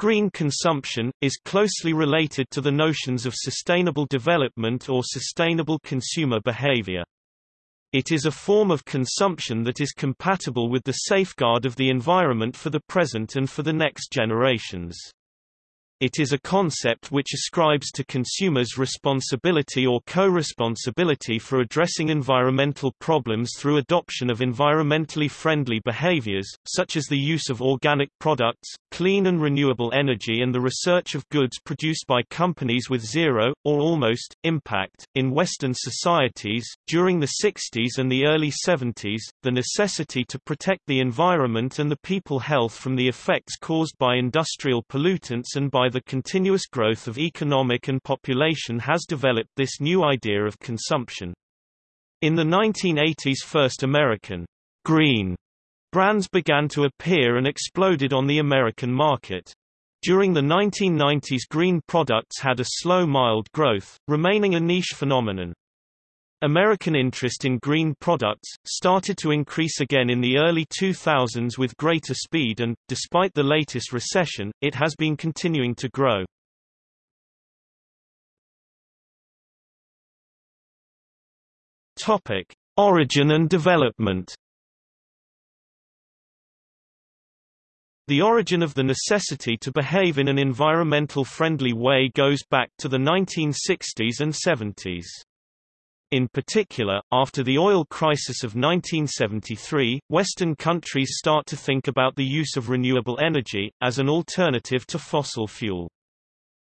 Green consumption, is closely related to the notions of sustainable development or sustainable consumer behavior. It is a form of consumption that is compatible with the safeguard of the environment for the present and for the next generations. It is a concept which ascribes to consumers responsibility or co-responsibility for addressing environmental problems through adoption of environmentally friendly behaviors, such as the use of organic products, clean and renewable energy and the research of goods produced by companies with zero, or almost, impact. In Western societies, during the 60s and the early 70s, the necessity to protect the environment and the people health from the effects caused by industrial pollutants and by the continuous growth of economic and population has developed this new idea of consumption. In the 1980s first American green brands began to appear and exploded on the American market. During the 1990s green products had a slow mild growth, remaining a niche phenomenon. American interest in green products, started to increase again in the early 2000s with greater speed and, despite the latest recession, it has been continuing to grow. Topic. Origin and development The origin of the necessity to behave in an environmental friendly way goes back to the 1960s and 70s. In particular, after the oil crisis of 1973, Western countries start to think about the use of renewable energy, as an alternative to fossil fuel.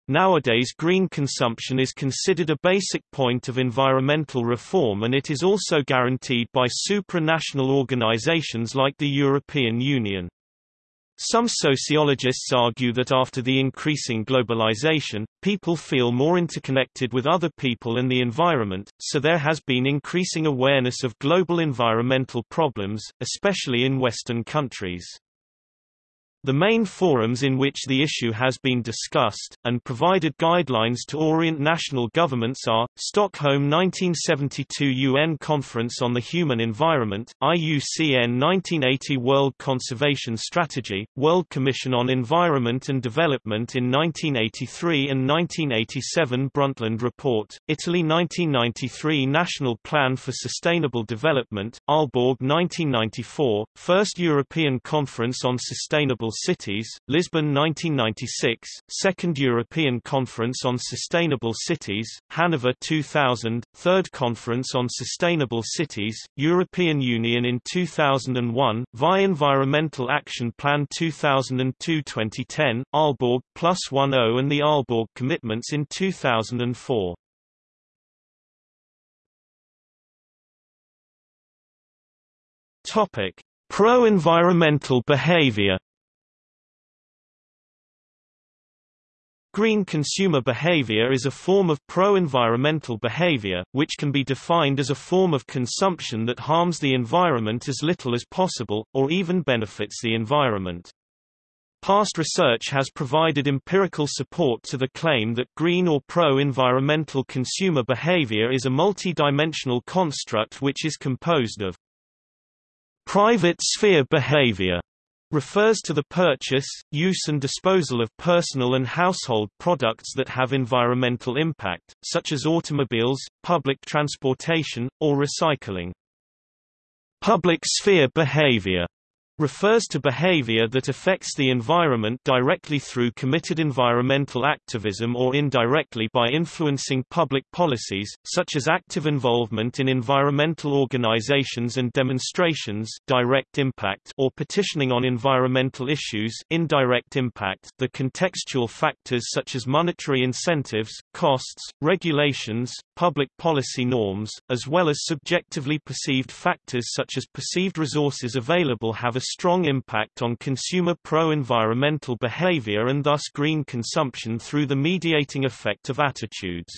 Nowadays green consumption is considered a basic point of environmental reform and it is also guaranteed by supranational organizations like the European Union. Some sociologists argue that after the increasing globalization, people feel more interconnected with other people and the environment, so there has been increasing awareness of global environmental problems, especially in Western countries. The main forums in which the issue has been discussed, and provided guidelines to orient national governments are, Stockholm 1972 UN Conference on the Human Environment, IUCN 1980 World Conservation Strategy, World Commission on Environment and Development in 1983 and 1987 Brundtland Report, Italy 1993 National Plan for Sustainable Development, Aalborg 1994, First European Conference on Sustainable Cities, Lisbon 1996, Second European Conference on Sustainable Cities, Hanover 2000, Third Conference on Sustainable Cities, European Union in 2001, VI Environmental Action Plan 2002-2010, Aalborg Plus 10 and the Aalborg Commitments in 2004. Topic: Pro-environmental behavior Green consumer behavior is a form of pro-environmental behavior, which can be defined as a form of consumption that harms the environment as little as possible, or even benefits the environment. Past research has provided empirical support to the claim that green or pro-environmental consumer behavior is a multi-dimensional construct which is composed of private sphere behavior refers to the purchase, use and disposal of personal and household products that have environmental impact, such as automobiles, public transportation, or recycling. Public sphere behavior refers to behavior that affects the environment directly through committed environmental activism or indirectly by influencing public policies, such as active involvement in environmental organizations and demonstrations direct impact or petitioning on environmental issues indirect impact. The contextual factors such as monetary incentives, costs, regulations, public policy norms, as well as subjectively perceived factors such as perceived resources available have a strong impact on consumer pro-environmental behavior and thus green consumption through the mediating effect of attitudes.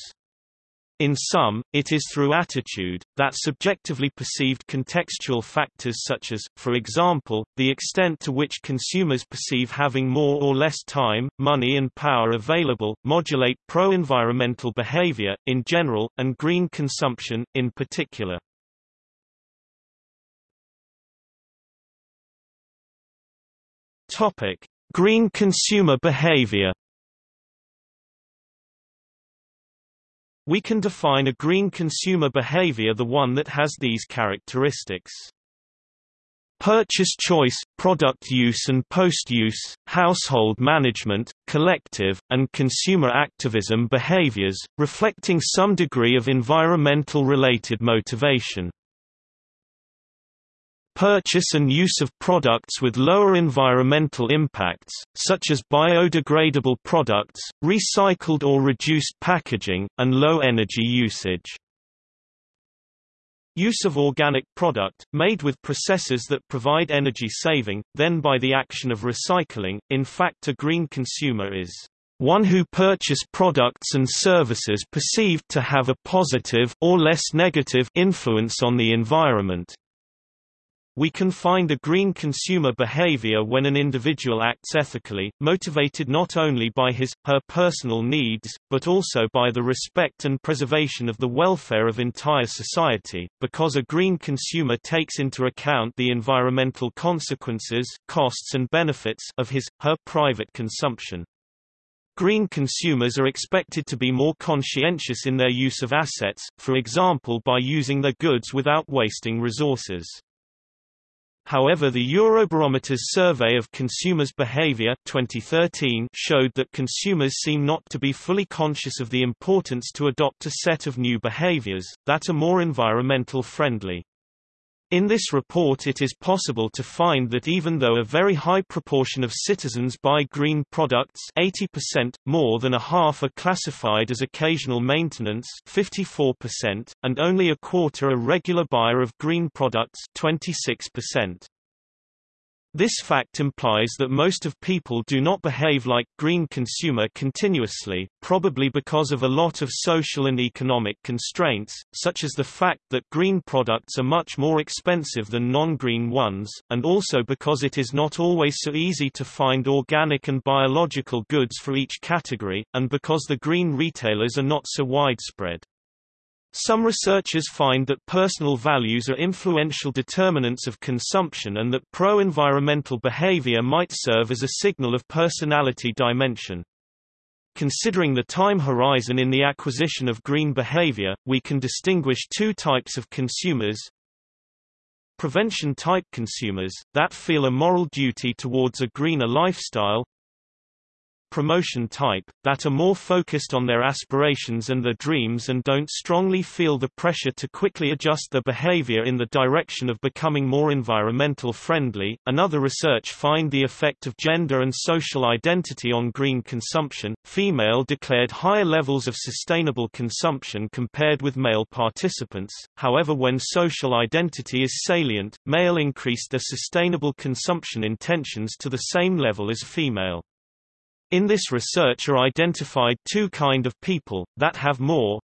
In sum, it is through attitude, that subjectively perceived contextual factors such as, for example, the extent to which consumers perceive having more or less time, money and power available, modulate pro-environmental behavior, in general, and green consumption, in particular. Topic: Green consumer behavior We can define a green consumer behavior the one that has these characteristics. Purchase choice, product use and post-use, household management, collective, and consumer activism behaviors, reflecting some degree of environmental-related motivation. Purchase and use of products with lower environmental impacts, such as biodegradable products, recycled or reduced packaging, and low energy usage. Use of organic product, made with processes that provide energy saving, then by the action of recycling. In fact a green consumer is one who purchase products and services perceived to have a positive or less negative influence on the environment, we can find a green consumer behavior when an individual acts ethically, motivated not only by his, her personal needs, but also by the respect and preservation of the welfare of entire society, because a green consumer takes into account the environmental consequences, costs and benefits of his, her private consumption. Green consumers are expected to be more conscientious in their use of assets, for example by using their goods without wasting resources. However the Eurobarometer's survey of consumers' behavior 2013 showed that consumers seem not to be fully conscious of the importance to adopt a set of new behaviors, that are more environmental friendly. In this report it is possible to find that even though a very high proportion of citizens buy green products 80%, more than a half are classified as occasional maintenance 54%, and only a quarter a regular buyer of green products 26%. This fact implies that most of people do not behave like green consumer continuously, probably because of a lot of social and economic constraints, such as the fact that green products are much more expensive than non-green ones, and also because it is not always so easy to find organic and biological goods for each category, and because the green retailers are not so widespread. Some researchers find that personal values are influential determinants of consumption and that pro-environmental behavior might serve as a signal of personality dimension. Considering the time horizon in the acquisition of green behavior, we can distinguish two types of consumers. Prevention-type consumers, that feel a moral duty towards a greener lifestyle, promotion type, that are more focused on their aspirations and their dreams and don't strongly feel the pressure to quickly adjust their behavior in the direction of becoming more environmental friendly. Another research find the effect of gender and social identity on green consumption. Female declared higher levels of sustainable consumption compared with male participants. However, when social identity is salient, male increased their sustainable consumption intentions to the same level as female. In this research are identified two kind of people, that have more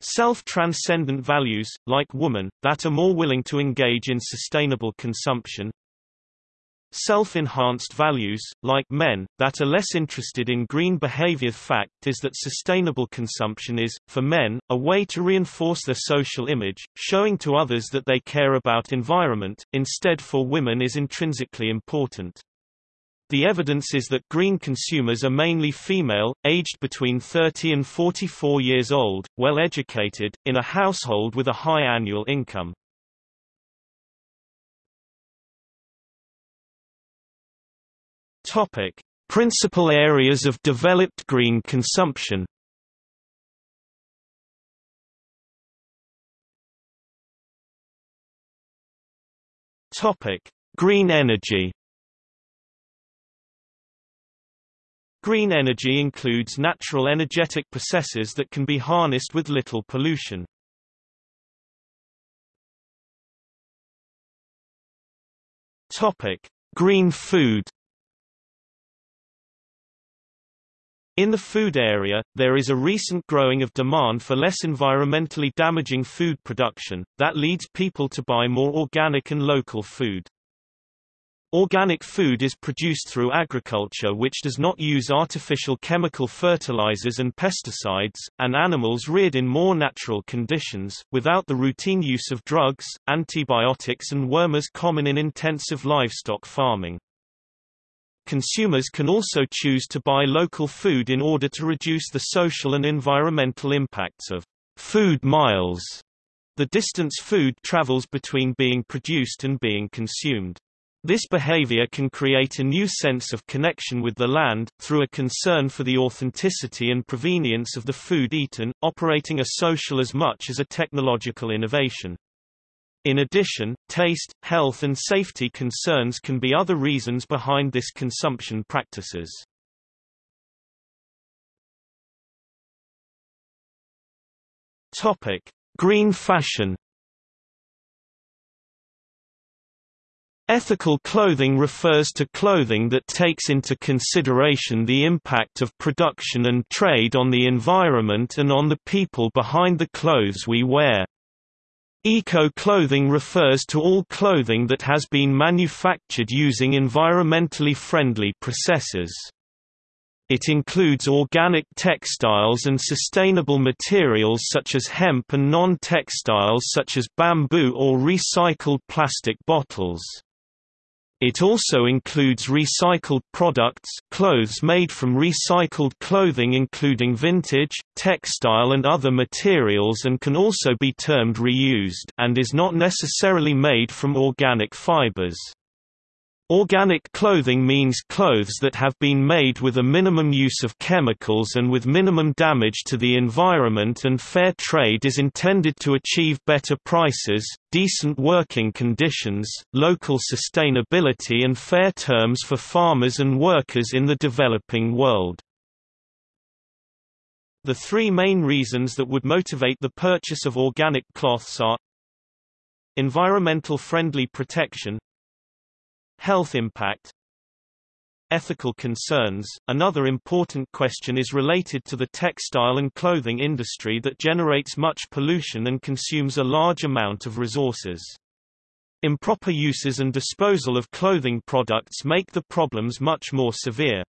self-transcendent values, like woman, that are more willing to engage in sustainable consumption, self-enhanced values, like men, that are less interested in green behavior. Fact is that sustainable consumption is, for men, a way to reinforce their social image, showing to others that they care about environment, instead for women is intrinsically important. The evidence is that green consumers are mainly female, aged between 30 and 44 years old, well educated, in a household with a high annual income. Topic: Principal areas of developed green consumption. Topic: Green energy. Green energy includes natural energetic processes that can be harnessed with little pollution. Topic: Green food. In the food area, there is a recent growing of demand for less environmentally damaging food production, that leads people to buy more organic and local food. Organic food is produced through agriculture which does not use artificial chemical fertilizers and pesticides, and animals reared in more natural conditions, without the routine use of drugs, antibiotics and wormers common in intensive livestock farming. Consumers can also choose to buy local food in order to reduce the social and environmental impacts of food miles, the distance food travels between being produced and being consumed. This behavior can create a new sense of connection with the land, through a concern for the authenticity and provenience of the food eaten, operating a social as much as a technological innovation. In addition, taste, health and safety concerns can be other reasons behind this consumption practices. Green fashion Ethical clothing refers to clothing that takes into consideration the impact of production and trade on the environment and on the people behind the clothes we wear. Eco-clothing refers to all clothing that has been manufactured using environmentally friendly processes. It includes organic textiles and sustainable materials such as hemp and non-textiles such as bamboo or recycled plastic bottles. It also includes recycled products clothes made from recycled clothing including vintage, textile and other materials and can also be termed reused and is not necessarily made from organic fibers. Organic clothing means clothes that have been made with a minimum use of chemicals and with minimum damage to the environment and fair trade is intended to achieve better prices, decent working conditions, local sustainability and fair terms for farmers and workers in the developing world. The three main reasons that would motivate the purchase of organic cloths are Environmental friendly protection Health impact Ethical concerns Another important question is related to the textile and clothing industry that generates much pollution and consumes a large amount of resources. Improper uses and disposal of clothing products make the problems much more severe.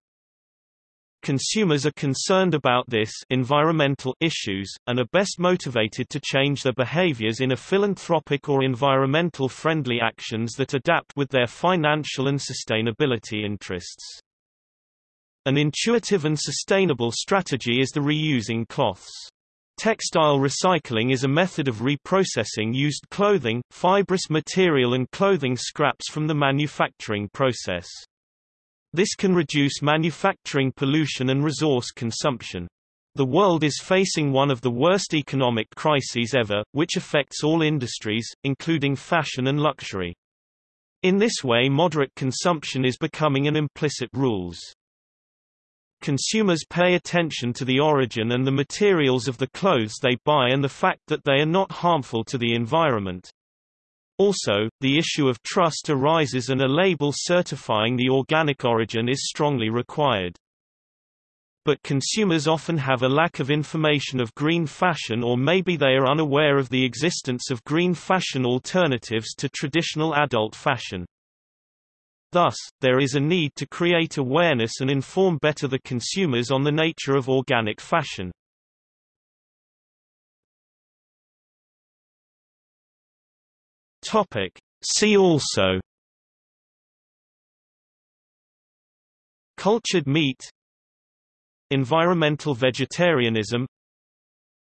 Consumers are concerned about this environmental issues, and are best motivated to change their behaviors in a philanthropic or environmental friendly actions that adapt with their financial and sustainability interests. An intuitive and sustainable strategy is the reusing cloths. Textile recycling is a method of reprocessing used clothing, fibrous material and clothing scraps from the manufacturing process. This can reduce manufacturing pollution and resource consumption. The world is facing one of the worst economic crises ever, which affects all industries, including fashion and luxury. In this way moderate consumption is becoming an implicit rules. Consumers pay attention to the origin and the materials of the clothes they buy and the fact that they are not harmful to the environment. Also, the issue of trust arises and a label certifying the organic origin is strongly required. But consumers often have a lack of information of green fashion or maybe they are unaware of the existence of green fashion alternatives to traditional adult fashion. Thus, there is a need to create awareness and inform better the consumers on the nature of organic fashion. Topic. See also. Cultured meat. Environmental vegetarianism.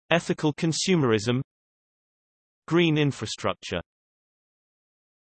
Ethical consumerism. Green infrastructure